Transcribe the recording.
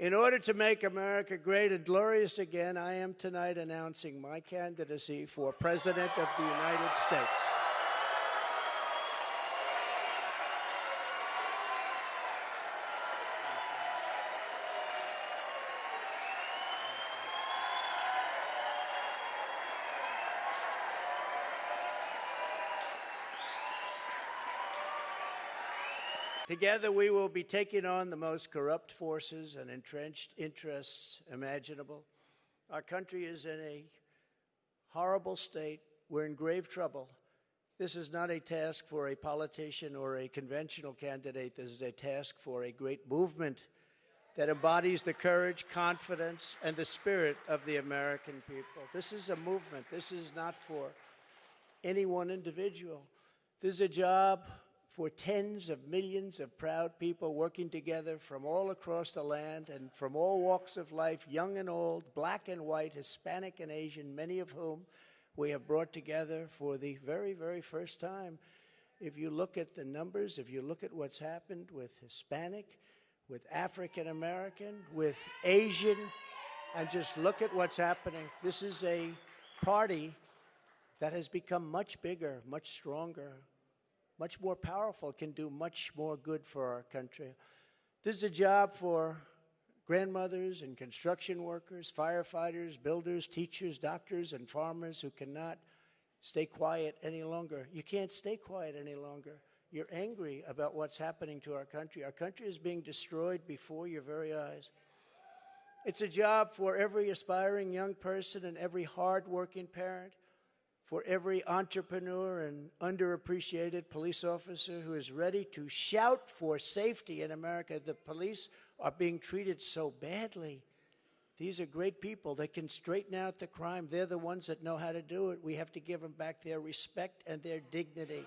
In order to make America great and glorious again, I am tonight announcing my candidacy for President of the United States. Together, we will be taking on the most corrupt forces and entrenched interests imaginable. Our country is in a horrible state. We're in grave trouble. This is not a task for a politician or a conventional candidate. This is a task for a great movement that embodies the courage, confidence, and the spirit of the American people. This is a movement. This is not for any one individual. This is a job for tens of millions of proud people working together from all across the land and from all walks of life, young and old, black and white, Hispanic and Asian, many of whom we have brought together for the very, very first time. If you look at the numbers, if you look at what's happened with Hispanic, with African American, with Asian, and just look at what's happening, this is a party that has become much bigger, much stronger, much more powerful, can do much more good for our country. This is a job for grandmothers and construction workers, firefighters, builders, teachers, doctors, and farmers who cannot stay quiet any longer. You can't stay quiet any longer. You're angry about what's happening to our country. Our country is being destroyed before your very eyes. It's a job for every aspiring young person and every hardworking parent for every entrepreneur and underappreciated police officer who is ready to shout for safety in America. The police are being treated so badly. These are great people. They can straighten out the crime. They're the ones that know how to do it. We have to give them back their respect and their dignity.